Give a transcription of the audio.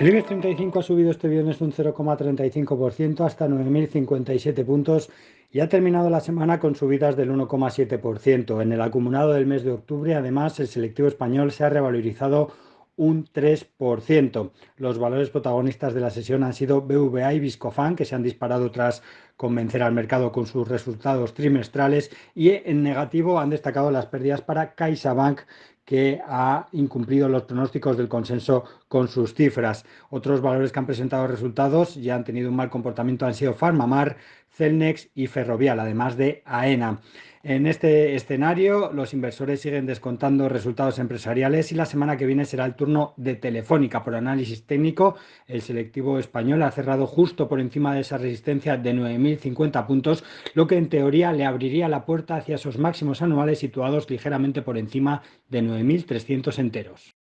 El IBEX 35 ha subido este viernes un 0,35% hasta 9.057 puntos y ha terminado la semana con subidas del 1,7%. En el acumulado del mes de octubre, además, el selectivo español se ha revalorizado un 3%. Los valores protagonistas de la sesión han sido BVA y Viscofan, que se han disparado tras convencer al mercado con sus resultados trimestrales y en negativo han destacado las pérdidas para CaixaBank, que ha incumplido los pronósticos del consenso con sus cifras. Otros valores que han presentado resultados y han tenido un mal comportamiento han sido Farmamar, Celnex y Ferrovial, además de AENA. En este escenario, los inversores siguen descontando resultados empresariales y la semana que viene será el turno de Telefónica. Por análisis técnico, el selectivo español ha cerrado justo por encima de esa resistencia de 9.050 puntos, lo que en teoría le abriría la puerta hacia esos máximos anuales situados ligeramente por encima de 9.300 enteros.